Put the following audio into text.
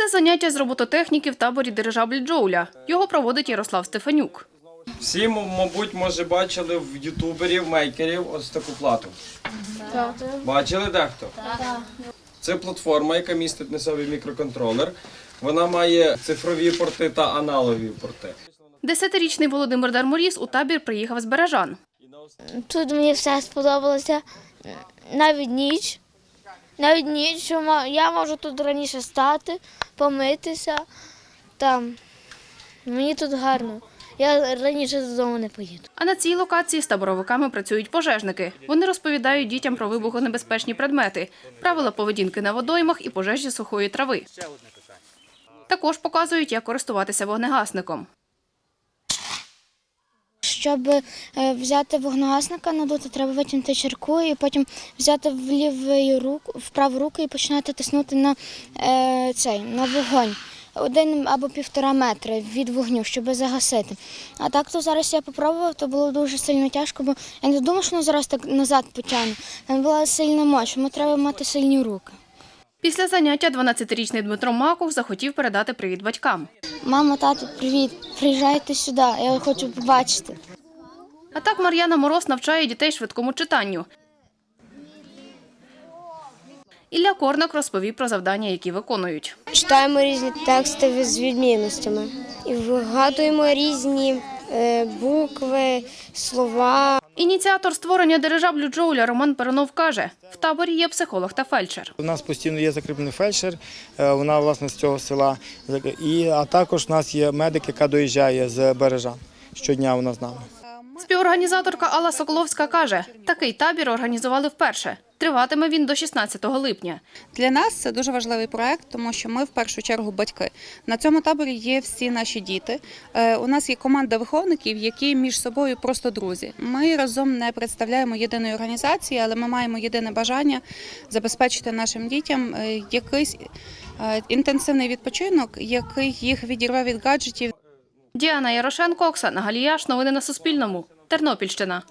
Це заняття з робототехніки в таборі дирижабль Джоуля. Його проводить Ярослав Стефанюк. Всі, мабуть, може, бачили в ютуберів, мейкерів ось таку плату. Бачили дехто? Це платформа, яка містить на собі мікроконтролер. Вона має цифрові порти та аналогові порти. Десятирічний Володимир Дарморіс у табір приїхав з Бережан. Тут мені все сподобалося. Навіть ніч. Навіть ніч, що ма- я можу тут раніше стати, помитися. Там. Мені тут гарно. Я раніше додому не поїду. А на цій локації з таборовиками працюють пожежники. Вони розповідають дітям про вибухонебезпечні предмети, правила поведінки на водоймах і пожежі сухої трави. Також показують, як користуватися вогнегасником. Щоб е, взяти вогнегасника, надути, треба витягнути чарку і потім взяти в ліву руку, в праву руку і починати тиснути на е, цей на вогонь. Один або півтора метри від вогню, щоб загасити. А так то зараз я попробував, то було дуже сильно тяжко, бо я не думав, що воно зараз так назад потягне. Там була сильна мощ, тому треба мати сильні руки. Після заняття 12-річний Дмитро Маков захотів передати привіт батькам. Мама, тато, привіт! Приїжджайте сюди, я хочу побачити. А так Мар'яна Мороз навчає дітей швидкому читанню. Ілля Корнак розповів про завдання, які виконують. Читаємо різні тексти з відмінностями і вигадуємо різні е, букви, слова. Ініціатор створення дирижаблю Джоуля Роман Перонов каже, в таборі є психолог та фельдшер. У нас постійно є закріплений фельдшер, е, вона власне з цього села. І, а також у нас є медик, яка доїжджає з бережан. Щодня вона з нами. Співорганізаторка Алла Соколовська каже, такий табір організували вперше. Триватиме він до 16 липня. Для нас це дуже важливий проект, тому що ми в першу чергу батьки. На цьому таборі є всі наші діти. Е, У нас є команда виховників, які між собою просто друзі. Ми разом не представляємо єдиної організації, але ми маємо єдине бажання забезпечити нашим дітям е, якийсь е, інтенсивний відпочинок, який їх відірве від гаджетів. Діана Ярошенко, Оксана Галіяш. Новини на Суспільному. Тернопільщина.